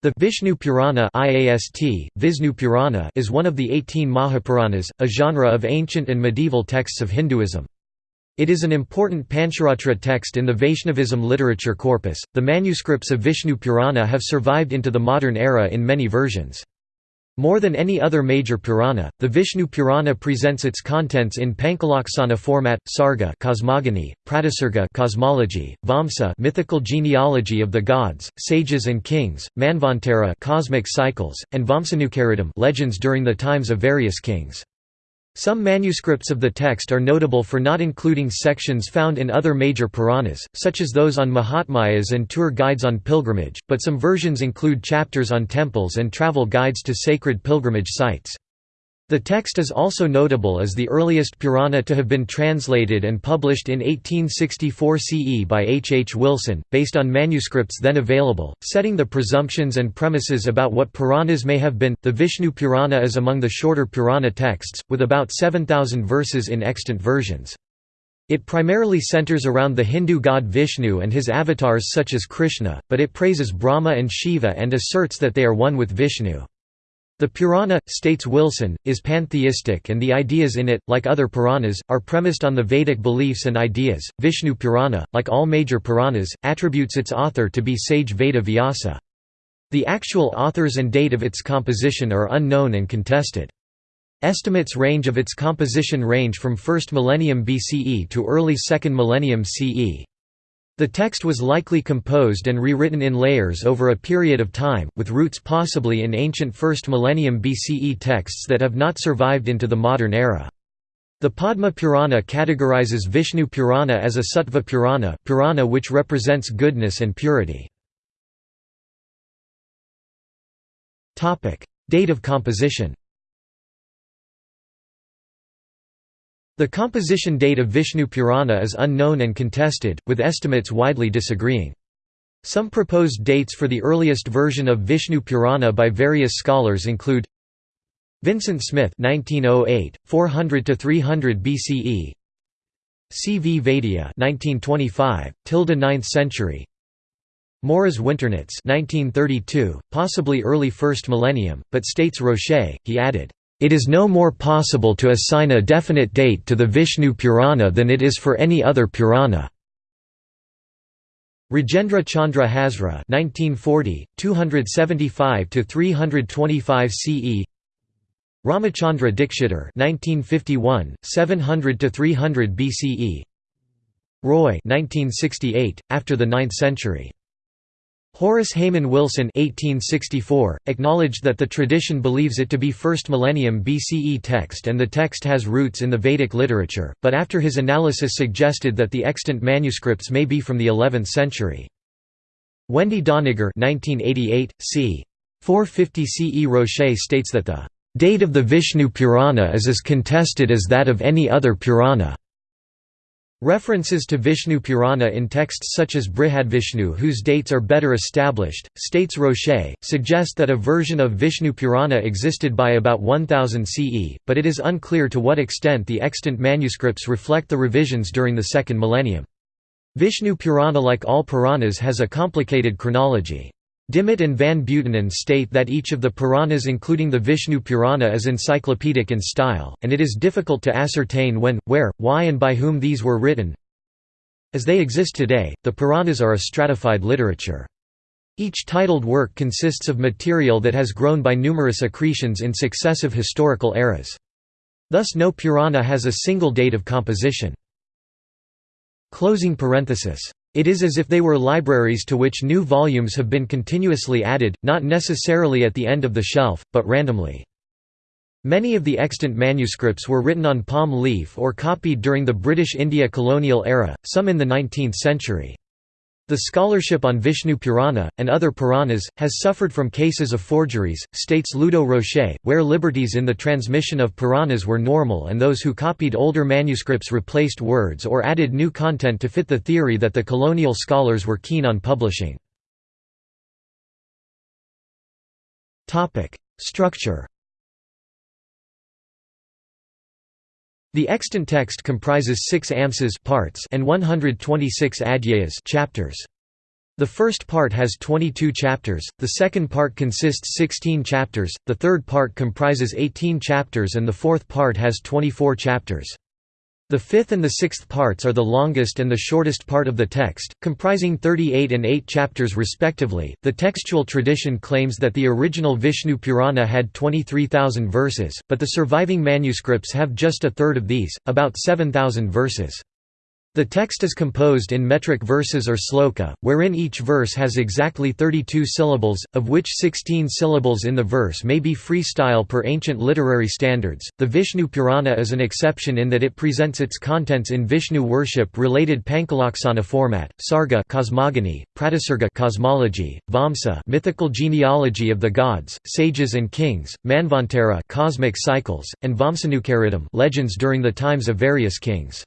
The Vishnu Purana IAST, Visnu Purana is one of the 18 Mahapuranas, a genre of ancient and medieval texts of Hinduism. It is an important Pancharatra text in the Vaishnavism literature corpus. The manuscripts of Vishnu Purana have survived into the modern era in many versions. More than any other major Purana, the Vishnu Purana presents its contents in Pankalaksana format, Sarga cosmogony, Pratisarga cosmology, Vamsa mythical genealogy of the gods, sages and kings, Manvantara cosmic cycles, and Vamsanucharitam legends during the times of various kings. Some manuscripts of the text are notable for not including sections found in other major Puranas, such as those on Mahatmyas and tour guides on pilgrimage, but some versions include chapters on temples and travel guides to sacred pilgrimage sites. The text is also notable as the earliest Purana to have been translated and published in 1864 CE by H. H. Wilson, based on manuscripts then available, setting the presumptions and premises about what Puranas may have been. The Vishnu Purana is among the shorter Purana texts, with about 7,000 verses in extant versions. It primarily centers around the Hindu god Vishnu and his avatars such as Krishna, but it praises Brahma and Shiva and asserts that they are one with Vishnu. The Purana, states Wilson, is pantheistic and the ideas in it, like other Puranas, are premised on the Vedic beliefs and ideas. Vishnu Purana, like all major Puranas, attributes its author to be sage Veda Vyasa. The actual authors and date of its composition are unknown and contested. Estimates range of its composition range from 1st millennium BCE to early 2nd millennium CE. The text was likely composed and rewritten in layers over a period of time, with roots possibly in ancient 1st millennium BCE texts that have not survived into the modern era. The Padma Purana categorizes Vishnu Purana as a Sattva Purana, Purana which represents goodness and purity. Date of composition The composition date of Vishnu Purana is unknown and contested, with estimates widely disagreeing. Some proposed dates for the earliest version of Vishnu Purana by various scholars include Vincent Smith 1908, 400 to 300 BCE. C. V. Vaidya 1925, tilde 9th century. Moriz Winternitz 1932, possibly early 1st millennium, but states Rocher, he added, it is no more possible to assign a definite date to the Vishnu Purana than it is for any other Purana. Rajendra Chandra Hazra 1940, 275 to 325 CE Ramachandra Dikshitar 1951, 700 to 300 BCE Roy 1968, after the 9th century Horace Hayman Wilson (1864) acknowledged that the tradition believes it to be 1st millennium BCE text and the text has roots in the Vedic literature, but after his analysis suggested that the extant manuscripts may be from the 11th century. Wendy Doniger (1988, c. 450 CE Rocher states that the date of the Vishnu Purana is as contested as that of any other Purana. References to Vishnu Purana in texts such as Brihadvishnu whose dates are better established, states Rocher, suggest that a version of Vishnu Purana existed by about 1000 CE, but it is unclear to what extent the extant manuscripts reflect the revisions during the second millennium. Vishnu Purana like all Puranas has a complicated chronology. Dimmitt and Van Buitenen state that each of the Puranas including the Vishnu Purana is encyclopedic in style, and it is difficult to ascertain when, where, why and by whom these were written. As they exist today, the Puranas are a stratified literature. Each titled work consists of material that has grown by numerous accretions in successive historical eras. Thus no Purana has a single date of composition. Closing parenthesis it is as if they were libraries to which new volumes have been continuously added, not necessarily at the end of the shelf, but randomly. Many of the extant manuscripts were written on palm leaf or copied during the British India colonial era, some in the 19th century. The scholarship on Vishnu Purana, and other Puranas, has suffered from cases of forgeries, states Ludo Rocher, where liberties in the transmission of Puranas were normal and those who copied older manuscripts replaced words or added new content to fit the theory that the colonial scholars were keen on publishing. Structure The extant text comprises six amsas parts and 126 adhyayas chapters. The first part has 22 chapters, the second part consists 16 chapters, the third part comprises 18 chapters and the fourth part has 24 chapters. The fifth and the sixth parts are the longest and the shortest part of the text, comprising 38 and 8 chapters respectively. The textual tradition claims that the original Vishnu Purana had 23,000 verses, but the surviving manuscripts have just a third of these, about 7,000 verses. The text is composed in metric verses or sloka, wherein each verse has exactly 32 syllables, of which 16 syllables in the verse may be freestyle per ancient literary standards. The Vishnu Purana is an exception in that it presents its contents in Vishnu worship-related Pankalaksana format, Sarga cosmogony, Pratisarga cosmology, Vamsa mythical genealogy of the gods, sages and kings, Manvantara cosmic cycles, and Vamsanucharitam legends during the times of various kings.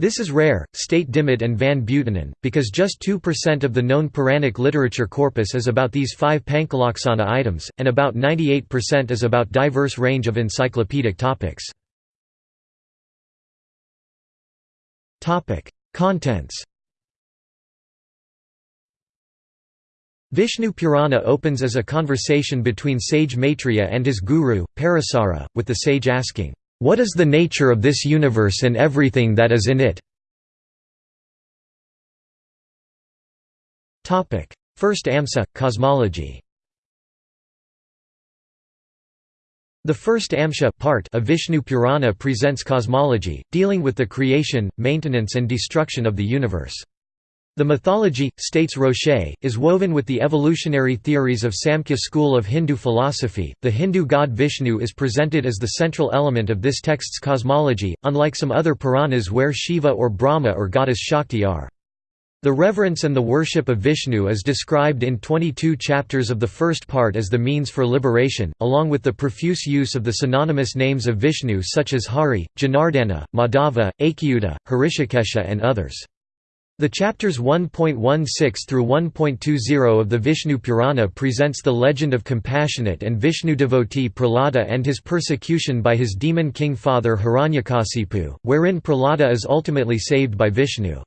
This is rare, state Dimmitt and Van Buitenen, because just 2% of the known Puranic literature corpus is about these five Pankalaksana items, and about 98% is about diverse range of encyclopedic topics. Contents Vishnu Purana opens as a conversation between sage Maitreya and his guru, Parasara, with the sage asking, what is the nature of this universe and everything that is in it? First AMSA – Cosmology The first Amsha part of Vishnu Purana presents cosmology, dealing with the creation, maintenance and destruction of the universe. The mythology, states Rocher, is woven with the evolutionary theories of Samkhya school of Hindu philosophy. The Hindu god Vishnu is presented as the central element of this text's cosmology, unlike some other Puranas where Shiva or Brahma or goddess Shakti are. The reverence and the worship of Vishnu is described in 22 chapters of the first part as the means for liberation, along with the profuse use of the synonymous names of Vishnu such as Hari, Janardana, Madhava, Achyuta, Hrishikesha and others. The chapters 1.16 through 1.20 of the Vishnu Purana presents the legend of compassionate and Vishnu devotee Prahlada and his persecution by his demon king father Hiranyakasipu, wherein Prahlada is ultimately saved by Vishnu.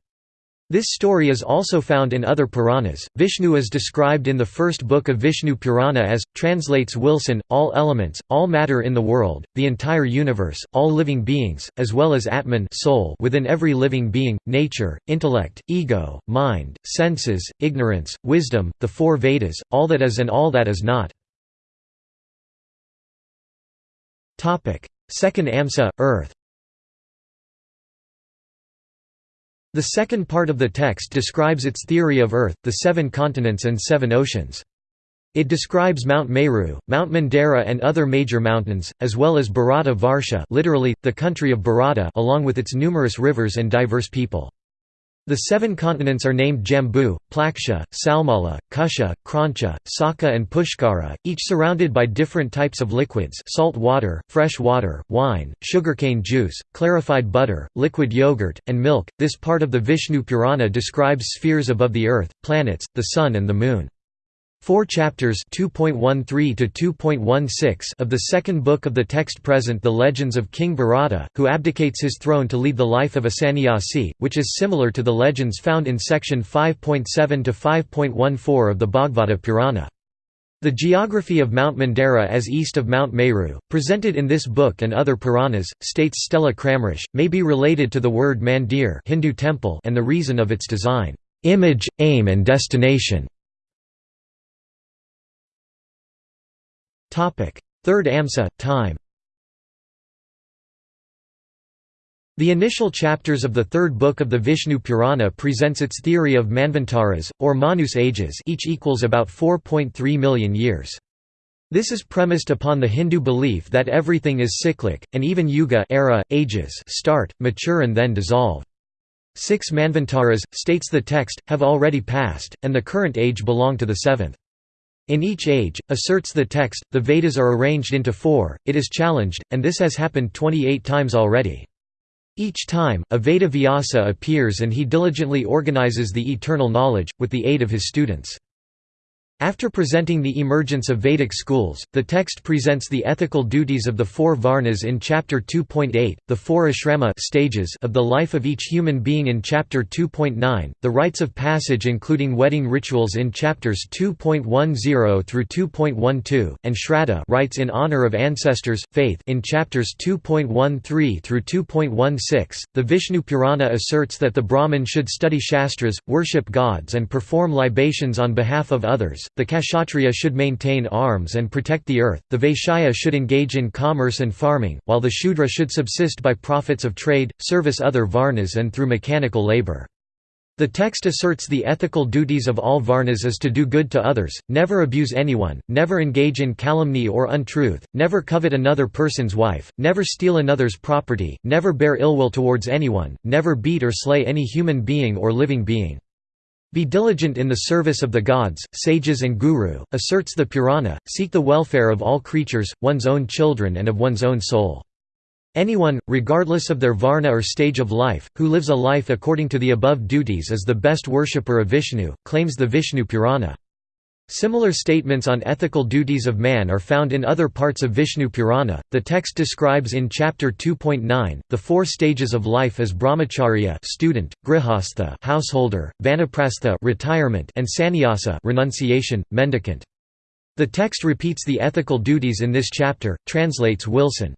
This story is also found in other Puranas. Vishnu is described in the first book of Vishnu Purana as, translates Wilson, all elements, all matter in the world, the entire universe, all living beings, as well as Atman soul within every living being, nature, intellect, ego, mind, senses, ignorance, wisdom, the four Vedas, all that is and all that is not. Second Amsa, Earth The second part of the text describes its theory of Earth, the seven continents and seven oceans. It describes Mount Meru, Mount Mandara and other major mountains, as well as Bharata Varsha literally, the country of Bharata along with its numerous rivers and diverse people. The seven continents are named Jambu, Plaksha, Salmala, Kusha, Krauncha, Saka and Pushkara, each surrounded by different types of liquids salt water, fresh water, wine, sugarcane juice, clarified butter, liquid yogurt, and milk. This part of the Vishnu Purana describes spheres above the earth, planets, the sun and the moon. Four chapters 2.13 to 2.16 of the second book of the text present the legends of King Bharata, who abdicates his throne to lead the life of a sannyasi, which is similar to the legends found in section 5.7 to 5.14 of the Bhagavata Purana. The geography of Mount Mandara as east of Mount Meru, presented in this book and other Puranas, states Stella Kramrisch, may be related to the word mandir Hindu temple and the reason of its design, image, aim and destination. Third AMSA, time The initial chapters of the third book of the Vishnu Purana presents its theory of Manvantaras, or Manus ages each equals about 4.3 million years. This is premised upon the Hindu belief that everything is cyclic, and even yuga era, ages start, mature and then dissolve. Six Manvantaras, states the text, have already passed, and the current age belong to the seventh. In each age, asserts the text, the Vedas are arranged into four, it is challenged, and this has happened 28 times already. Each time, a Veda Vyasa appears and he diligently organizes the eternal knowledge, with the aid of his students. After presenting the emergence of Vedic schools, the text presents the ethical duties of the four varnas in Chapter 2.8, the four ashrama stages of the life of each human being in Chapter 2.9, the rites of passage including wedding rituals in Chapters 2.10 through 2.12, and shraddha rites in honor of ancestors, faith in Chapters 2.13 through 2.16. The Vishnu Purana asserts that the Brahmin should study shastras, worship gods and perform libations on behalf of others, the Kshatriya should maintain arms and protect the earth, the Vaishya should engage in commerce and farming, while the Shudra should subsist by profits of trade, service other varnas and through mechanical labor. The text asserts the ethical duties of all varnas is to do good to others, never abuse anyone, never engage in calumny or untruth, never covet another person's wife, never steal another's property, never bear ill will towards anyone, never beat or slay any human being or living being. Be diligent in the service of the gods, sages and guru, asserts the Purana, seek the welfare of all creatures, one's own children and of one's own soul. Anyone, regardless of their varna or stage of life, who lives a life according to the above duties is the best worshipper of Vishnu, claims the Vishnu Purana. Similar statements on ethical duties of man are found in other parts of Vishnu Purana. The text describes in chapter 2.9 the four stages of life as brahmacharya, student, grihastha, householder, vanaprastha, retirement, and sannyasa, renunciation, mendicant. The text repeats the ethical duties in this chapter, translates Wilson.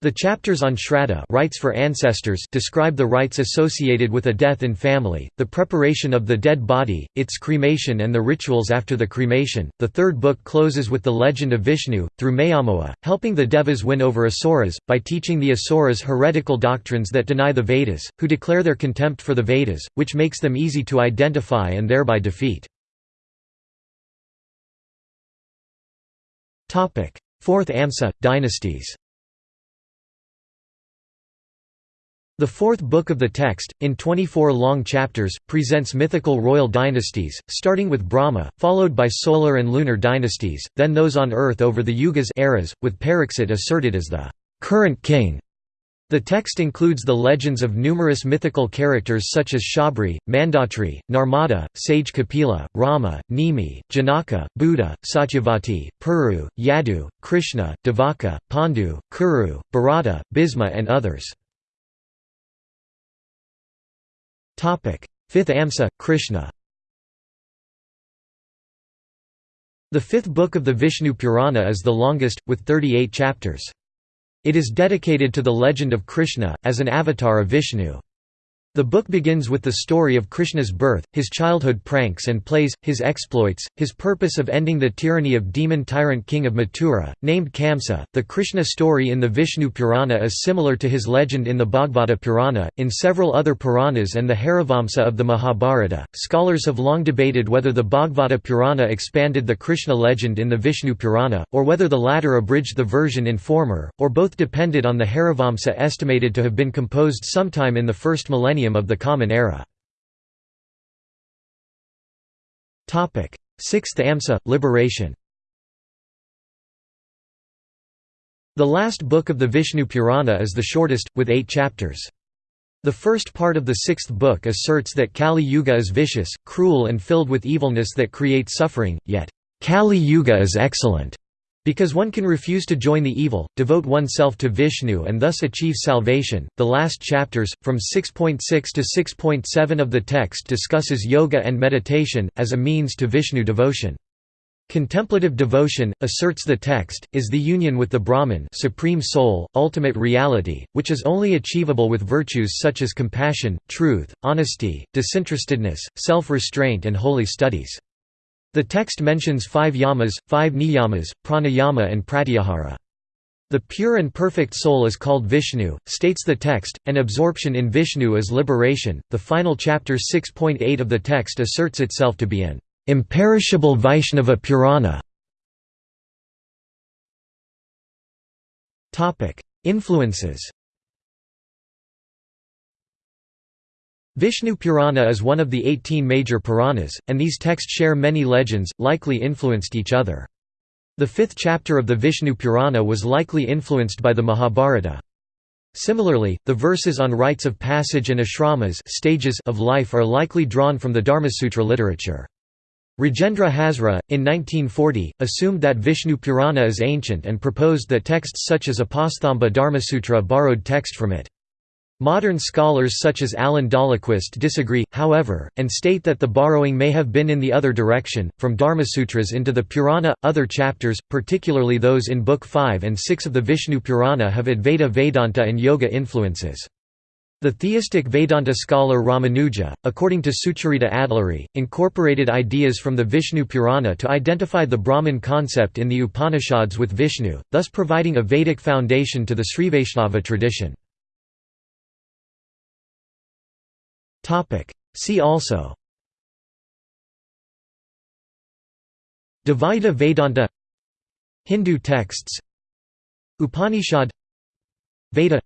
The chapters on Shraddha rites for ancestors describe the rites associated with a death in family, the preparation of the dead body, its cremation and the rituals after the cremation. The third book closes with the legend of Vishnu, through Mayamoha, helping the Devas win over Asuras, by teaching the Asuras heretical doctrines that deny the Vedas, who declare their contempt for the Vedas, which makes them easy to identify and thereby defeat. Fourth Amsa, dynasties The fourth book of the text, in 24 long chapters, presents mythical royal dynasties, starting with Brahma, followed by solar and lunar dynasties, then those on earth over the yugas eras, with Pariksit asserted as the current king. The text includes the legends of numerous mythical characters such as Shabri, Mandatri, Narmada, sage Kapila, Rama, Nimi, Janaka, Buddha, Satyavati, Puru, Yadu, Krishna, Devaka, Pandu, Kuru, Bharata, Bhisma and others. Fifth Amsa, Krishna The fifth book of the Vishnu Purana is the longest, with 38 chapters. It is dedicated to the legend of Krishna, as an avatar of Vishnu. The book begins with the story of Krishna's birth, his childhood pranks and plays, his exploits, his purpose of ending the tyranny of demon tyrant king of Mathura, named Kamsa. The Krishna story in the Vishnu Purana is similar to his legend in the Bhagavata Purana, in several other Puranas and the Harivamsa of the Mahabharata. Scholars have long debated whether the Bhagavata Purana expanded the Krishna legend in the Vishnu Purana, or whether the latter abridged the version in former, or both depended on the Harivamsa estimated to have been composed sometime in the first millennium millennium of the Common Era. Sixth Amsa – Liberation The last book of the Vishnu Purana is the shortest, with eight chapters. The first part of the sixth book asserts that Kali Yuga is vicious, cruel and filled with evilness that creates suffering, yet, Kali Yuga is excellent. Because one can refuse to join the evil, devote oneself to Vishnu and thus achieve salvation. The last chapters, from 6.6 to 6.7 of the text discusses yoga and meditation, as a means to Vishnu devotion. Contemplative devotion, asserts the text, is the union with the Brahman supreme soul, ultimate reality, which is only achievable with virtues such as compassion, truth, honesty, disinterestedness, self-restraint and holy studies. The text mentions five yamas, five niyamas, pranayama and pratyahara. The pure and perfect soul is called Vishnu, states the text, and absorption in Vishnu is liberation. The final chapter 6.8 of the text asserts itself to be an imperishable Vaishnava Purana. Influences Vishnu Purana is one of the 18 major Puranas, and these texts share many legends, likely influenced each other. The fifth chapter of the Vishnu Purana was likely influenced by the Mahabharata. Similarly, the verses on rites of passage and ashramas stages of life are likely drawn from the Dharmasutra literature. Rajendra Hazra, in 1940, assumed that Vishnu Purana is ancient and proposed that texts such as Apastamba Dharmasutra borrowed text from it. Modern scholars such as Alan Dahlquist disagree, however, and state that the borrowing may have been in the other direction, from Dharmasutras into the Purana. Other chapters, particularly those in Book 5 and 6 of the Vishnu Purana, have Advaita Vedanta and Yoga influences. The theistic Vedanta scholar Ramanuja, according to Sucharita Adluri, incorporated ideas from the Vishnu Purana to identify the Brahman concept in the Upanishads with Vishnu, thus providing a Vedic foundation to the Srivaishnava tradition. See also. Dvaita Vedanta. Hindu texts. Upanishad. Veda.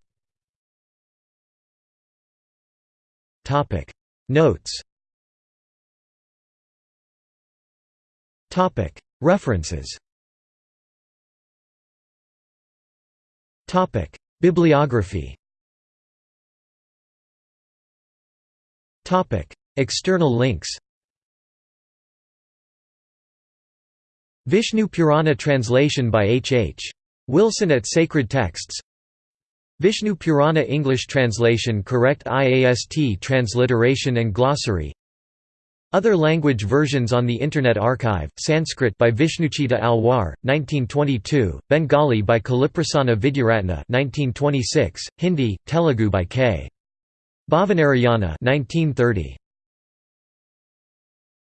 Topic. Notes. Topic. References. Topic. Bibliography External links Vishnu Purana translation by H. H. Wilson at Sacred Texts Vishnu Purana English translation correct IAST transliteration and glossary Other language versions on the Internet Archive, Sanskrit by Vishnuchita Alwar, 1922, Bengali by Kaliprasanna Vidyaratna 1926, Hindi, Telugu by K. Bhavanarayana 1930.